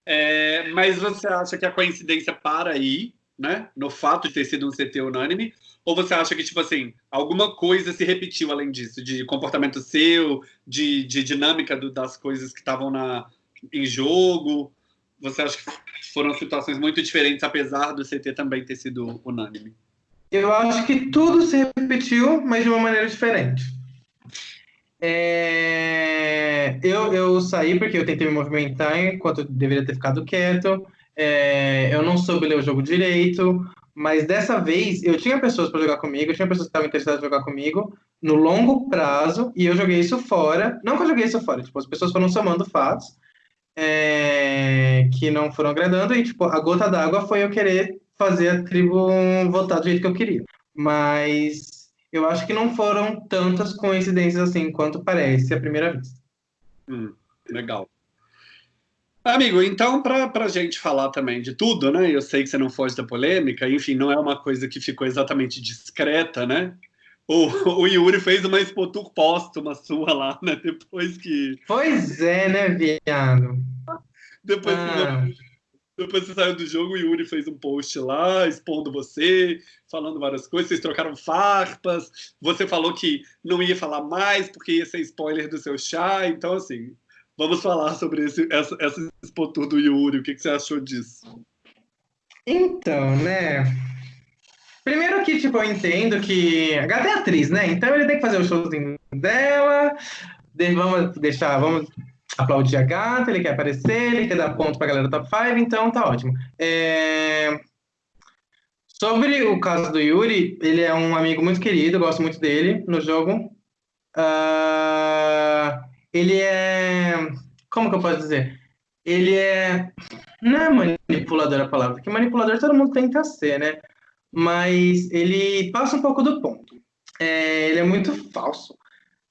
É, mas você acha que a coincidência para aí, né? No fato de ter sido um CT unânime, ou você acha que, tipo assim, alguma coisa se repetiu além disso? De comportamento seu, de, de dinâmica do, das coisas que estavam em jogo? Você acha que foram situações muito diferentes, apesar do CT também ter sido unânime? Eu acho que tudo se repetiu, mas de uma maneira diferente. É... Eu, eu saí porque eu tentei me movimentar enquanto eu deveria ter ficado quieto. É... Eu não soube ler o jogo direito. Mas dessa vez eu tinha pessoas para jogar comigo, tinha pessoas que estavam interessadas em jogar comigo, no longo prazo, e eu joguei isso fora. Não que eu joguei isso fora, tipo, as pessoas foram somando fatos é, que não foram agradando, e tipo, a gota d'água foi eu querer fazer a tribo votar do jeito que eu queria. Mas eu acho que não foram tantas coincidências assim quanto parece à primeira vista. Hum, legal. Amigo, então, para a gente falar também de tudo, né? Eu sei que você não foge da polêmica, enfim, não é uma coisa que ficou exatamente discreta, né? O, o Yuri fez uma expotur póstuma sua lá, né? Depois que. Pois é, né, viado? Depois ah. que depois você saiu do jogo, o Yuri fez um post lá, expondo você, falando várias coisas, vocês trocaram farpas, você falou que não ia falar mais porque ia ser spoiler do seu chá, então assim, vamos falar sobre esse, essa, essa do Yuri, o que, que você achou disso? Então, né, Primeiro que, tipo, eu entendo que a gata é atriz, né? Então ele tem que fazer o showzinho dela, vamos deixar, vamos aplaudir a gata, ele quer aparecer, ele quer dar ponto pra galera do top 5, então tá ótimo. É... Sobre o caso do Yuri, ele é um amigo muito querido, gosto muito dele no jogo. Uh... Ele é. Como que eu posso dizer? Ele é. Não é manipulador a palavra, porque manipulador todo mundo tenta ser, né? Mas ele passa um pouco do ponto. É... Ele é muito falso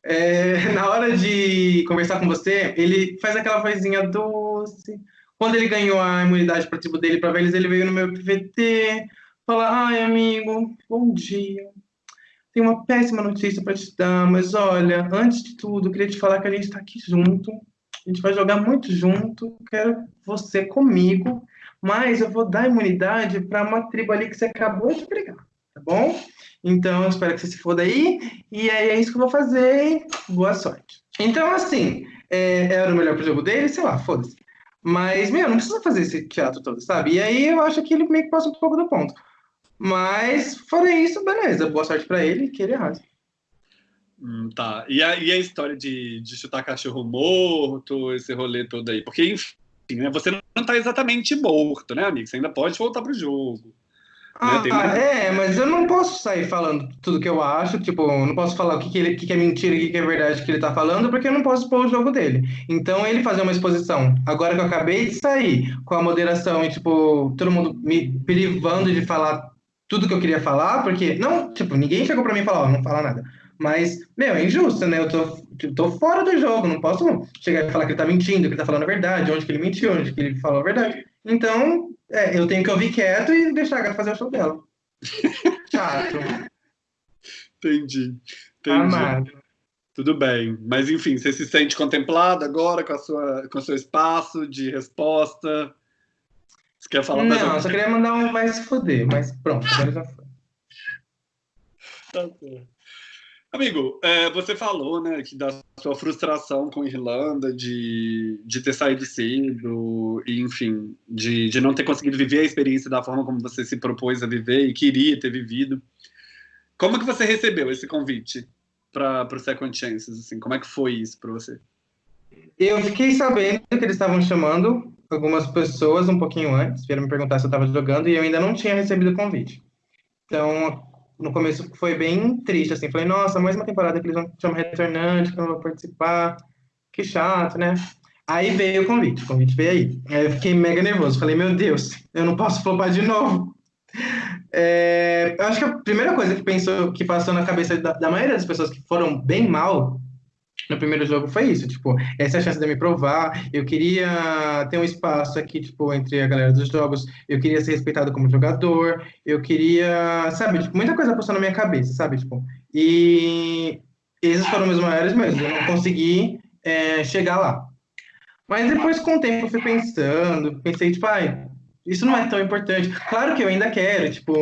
é, [LAUGHS] na hora de conversar com você, ele faz aquela vozinha doce. Quando ele ganhou a imunidade para tribo dele para velhos, ele veio no meu PVT, falar: Ai, amigo, bom dia. Tenho uma péssima notícia para te dar, mas olha, antes de tudo, queria te falar que a gente está aqui junto. A gente vai jogar muito junto. Quero você comigo, mas eu vou dar imunidade para uma tribo ali que você acabou de brigar, tá bom? Então, espero que você se foda aí. E aí é isso que eu vou fazer. Boa sorte. Então, assim, é, era o melhor pro jogo dele, sei lá, foda-se. Mas, meu, não precisa fazer esse teatro todo, sabe? E aí eu acho que ele meio que passa um pouco do ponto. Mas, fora isso, beleza. Boa sorte para ele, que ele arrasa. Hum, tá. E a, e a história de, de chutar cachorro morto, esse rolê todo aí? Porque, enfim, né, você não tá exatamente morto, né, amigo? Você ainda pode voltar pro jogo. Ah, né? é, mas eu não posso sair falando tudo que eu acho, tipo, não posso falar o que, que, ele, que, que é mentira e o que, que é verdade que ele tá falando, porque eu não posso expor o jogo dele. Então, ele fazer uma exposição, agora que eu acabei de sair, com a moderação e, tipo, todo mundo me privando de falar tudo que eu queria falar, porque, não, tipo, ninguém chegou pra mim e falou, oh, não fala nada. Mas, meu, é injusto, né? Eu tô, eu tô fora do jogo, não posso chegar e falar que ele tá mentindo, que ele tá falando a verdade, onde que ele mentiu, onde que ele falou a verdade. Então, é, eu tenho que ouvir quieto e deixar a gata fazer o show dela. [LAUGHS] Chato. Entendi. Entendi. Amado. Tudo bem. Mas, enfim, você se sente contemplado agora com, a sua, com o seu espaço de resposta? Você quer falar mais Não, só queria mandar um vai se foder, mas pronto, agora já foi. Tá certo. Amigo, é, você falou, né, que da sua frustração com a Irlanda, de, de ter saído cedo, e, enfim, de, de não ter conseguido viver a experiência da forma como você se propôs a viver e queria ter vivido. Como que você recebeu esse convite para o Second Chances? Assim, como é que foi isso para você? Eu fiquei sabendo que eles estavam chamando algumas pessoas um pouquinho antes, vieram me perguntar se eu estava jogando, e eu ainda não tinha recebido o convite. Então, no começo foi bem triste, assim. Falei, nossa, mais uma temporada que eles vão chamar retornante, que eu não vou participar. Que chato, né? Aí veio o convite, o convite veio aí. Aí eu fiquei mega nervoso. Falei, meu Deus, eu não posso flopar de novo. É, eu acho que a primeira coisa que pensou, que passou na cabeça da, da maioria das pessoas que foram bem mal no primeiro jogo foi isso, tipo, essa é a chance de me provar, eu queria ter um espaço aqui, tipo, entre a galera dos jogos, eu queria ser respeitado como jogador, eu queria, sabe, tipo, muita coisa passou na minha cabeça, sabe, tipo, e esses foram meus maiores medos, eu não consegui é, chegar lá. Mas depois, com o tempo, eu fui pensando, pensei, tipo, ai, isso não é tão importante. Claro que eu ainda quero, tipo,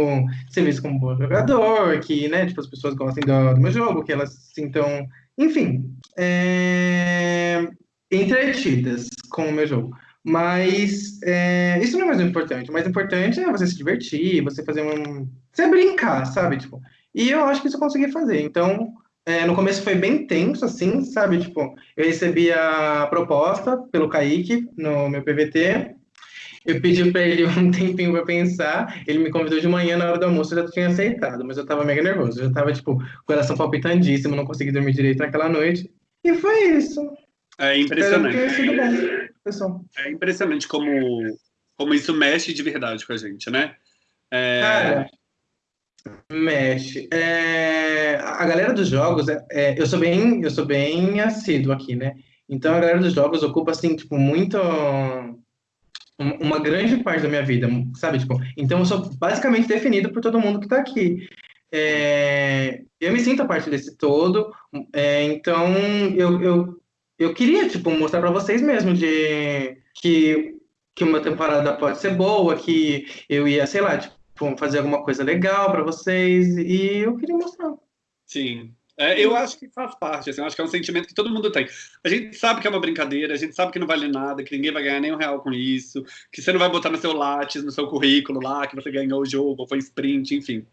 ser visto como um bom jogador, que, né, tipo, as pessoas gostem do, do meu jogo, que elas se sintam enfim, é... entretidas com o meu jogo. Mas é... isso não é mais importante. O mais importante é você se divertir, você fazer um. Você brincar, sabe? Tipo, e eu acho que isso eu consegui fazer. Então, é, no começo foi bem tenso, assim, sabe? Tipo, eu recebi a proposta pelo Kaique no meu PVT. Eu pedi para ele [LAUGHS] um tempinho para pensar. Ele me convidou de manhã na hora do almoço, eu já tinha aceitado, mas eu tava mega nervoso. Eu já tava, tipo, coração palpitandíssimo, não consegui dormir direito naquela noite. E foi isso. É impressionante. Bom, é impressionante como, como isso mexe de verdade com a gente, né? É... Cara, mexe. É... A galera dos jogos, é... é eu sou bem, eu sou bem assíduo aqui, né? Então a galera dos jogos ocupa assim, tipo, muito uma grande parte da minha vida, sabe? Tipo, então eu sou basicamente definido por todo mundo que está aqui. É, eu me sinto a parte desse todo, é, então eu, eu, eu queria tipo mostrar para vocês mesmo de que que uma temporada pode ser boa, que eu ia, sei lá, tipo, fazer alguma coisa legal para vocês e eu queria mostrar. Sim, é, eu acho que faz parte, assim, acho que é um sentimento que todo mundo tem. A gente sabe que é uma brincadeira, a gente sabe que não vale nada, que ninguém vai ganhar nem um real com isso, que você não vai botar no seu Lattes, no seu currículo lá, que você ganhou o jogo, ou foi sprint, enfim.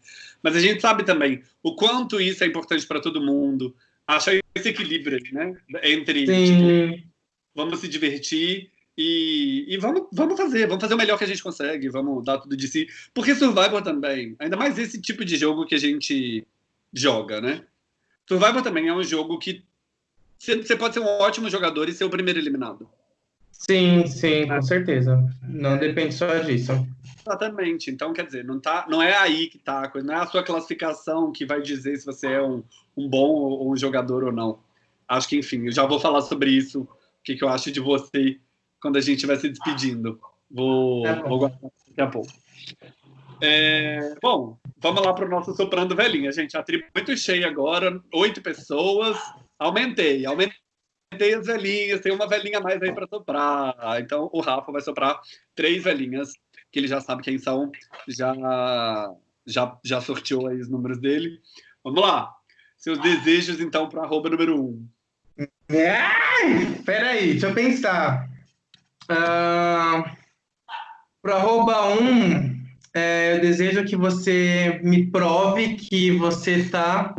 Mas a gente sabe também o quanto isso é importante para todo mundo, achar esse equilíbrio, né? Entre tipo, vamos se divertir e, e, vamos, vamos fazer, vamos fazer o melhor que a gente consegue, vamos dar tudo de si. Porque Survivor também, ainda mais esse tipo de jogo que a gente joga, né? Survivor também é um jogo que você pode ser um ótimo jogador e ser o primeiro eliminado. Sim, sim, com certeza. Não depende só disso. Exatamente. Então, quer dizer, não, tá, não é aí que tá a coisa, não é a sua classificação que vai dizer se você é um, um bom ou um jogador ou não. Acho que, enfim, eu já vou falar sobre isso, o que, que eu acho de você quando a gente estiver se despedindo. Vou, é vou guardar daqui a pouco. É, bom, vamos lá para o nosso soprando velhinha, gente. A tribo muito cheia agora, oito pessoas. Aumentei, aumentei as velhinhas, tem uma velhinha mais aí para soprar. Então o Rafa vai soprar três velhinhas, que ele já sabe quem são, já, já, já sorteou aí os números dele. Vamos lá. Seus desejos, então, para arroba número um. Ai, peraí, deixa eu pensar. Uh, para arroba um, é, eu desejo que você me prove que você está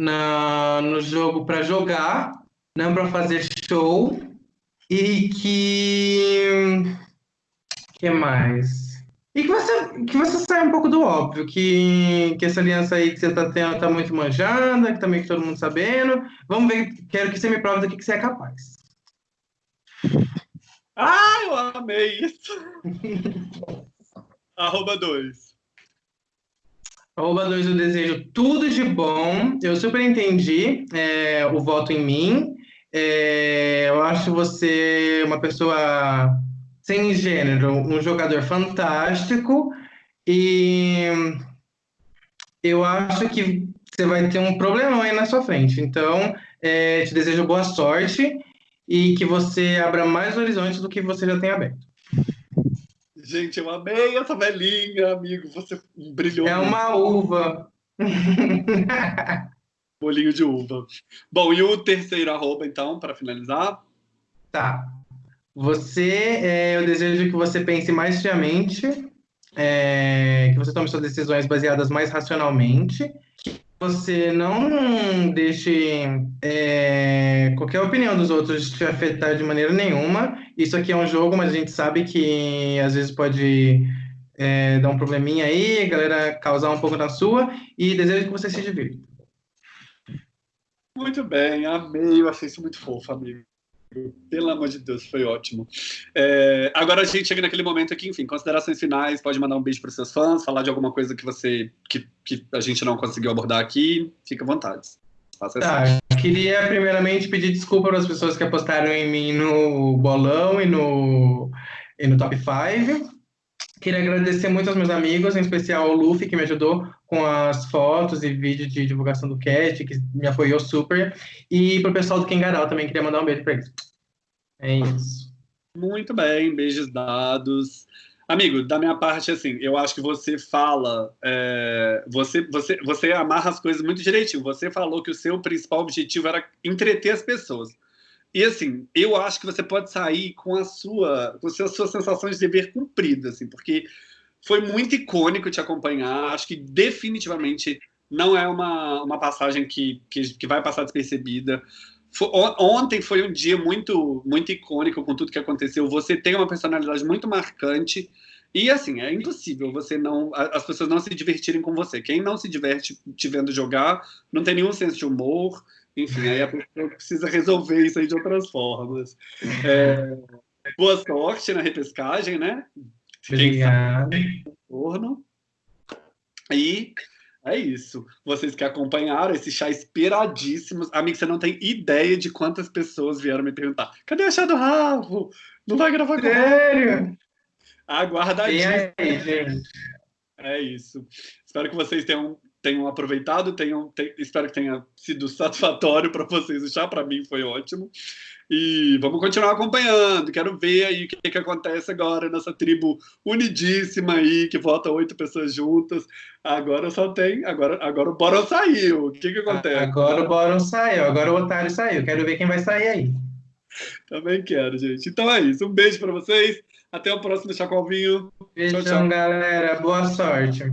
no jogo para jogar, não para fazer show. E que. que mais? E que você, que você saia um pouco do óbvio, que, que essa aliança aí que você está tendo está muito manjada, que tá que todo mundo sabendo. Vamos ver, quero que você me prove do que você é capaz. Ah, eu amei isso! [LAUGHS] Arroba 2. Arroba 2, eu desejo tudo de bom. Eu super entendi é, o voto em mim. É, eu acho você uma pessoa sem gênero, um jogador fantástico. E eu acho que você vai ter um problemão aí na sua frente. Então, é, te desejo boa sorte e que você abra mais horizontes do que você já tem aberto. Gente, eu amei essa velhinha, amigo. Você brilhou. É uma uva. [LAUGHS] Bolinho de uva. Bom, e o terceiro arroba, então, para finalizar? Tá. Você, é, eu desejo que você pense mais friamente, é, que você tome suas decisões baseadas mais racionalmente, que você não deixe é, qualquer opinião dos outros te afetar de maneira nenhuma. Isso aqui é um jogo, mas a gente sabe que às vezes pode é, dar um probleminha aí, galera causar um pouco na sua, e desejo que você se divirta. Muito bem, amei, eu achei isso muito fofo, amigo. Pelo amor de Deus, foi ótimo. É, agora a gente chega naquele momento aqui, enfim, considerações finais, pode mandar um beijo para os seus fãs, falar de alguma coisa que você que, que a gente não conseguiu abordar aqui, fica à vontade. Faça tá, queria primeiramente pedir desculpa para as pessoas que apostaram em mim no bolão e no, e no top 5. Queria agradecer muito aos meus amigos, em especial ao Luffy, que me ajudou com as fotos e vídeos de divulgação do cast, que me apoiou super. E para o pessoal do Kengarau também, queria mandar um beijo para eles. É isso. Muito bem, beijos dados. Amigo, da minha parte, assim, eu acho que você fala, é, você, você, você amarra as coisas muito direitinho. Você falou que o seu principal objetivo era entreter as pessoas. E assim, eu acho que você pode sair com a sua, com a sua sensação de dever cumprido, assim, porque foi muito icônico te acompanhar. Acho que definitivamente não é uma, uma passagem que, que, que vai passar despercebida. Foi, ontem foi um dia muito muito icônico com tudo que aconteceu. Você tem uma personalidade muito marcante E assim, é impossível você não. as pessoas não se divertirem com você. Quem não se diverte te vendo jogar, não tem nenhum senso de humor. Enfim, aí a pessoa precisa resolver isso aí de outras formas. É, boa sorte na repescagem, né? Obrigado. E é isso. Vocês que acompanharam esse chá esperadíssimo. Amigo, você não tem ideia de quantas pessoas vieram me perguntar: cadê a chá do Ravo? Não vai gravar com Sério? Aí, gente? É isso. Espero que vocês tenham, tenham aproveitado, tenham, espero que tenha sido satisfatório para vocês. O chá para mim foi ótimo. E vamos continuar acompanhando. Quero ver aí o que, que acontece agora nessa tribo unidíssima aí, que vota oito pessoas juntas. Agora só tem. Agora, agora o Boron saiu. O que, que acontece? Agora o Boron saiu, agora o Otário saiu. Quero ver quem vai sair aí. Também quero, gente. Então é isso. Um beijo para vocês. Até o próximo Chacoalvinho. Beijão, tchau, tchau. galera. Boa sorte.